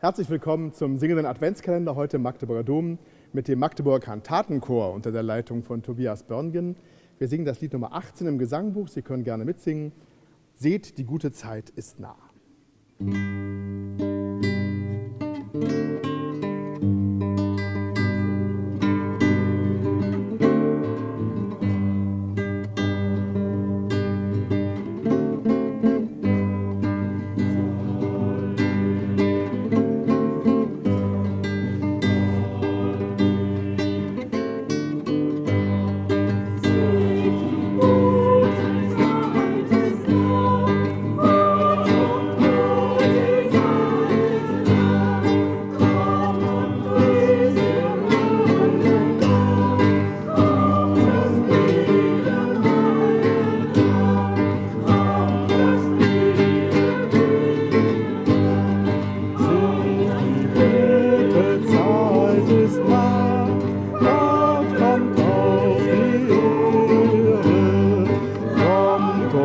Herzlich willkommen zum singenden Adventskalender heute im Magdeburger Dom mit dem Magdeburger Kantatenchor unter der Leitung von Tobias Börngen. Wir singen das Lied Nummer 18 im Gesangbuch. Sie können gerne mitsingen. Seht, die gute Zeit ist nah.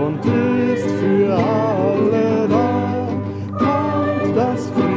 und ist für alle da, kommt das Frieden.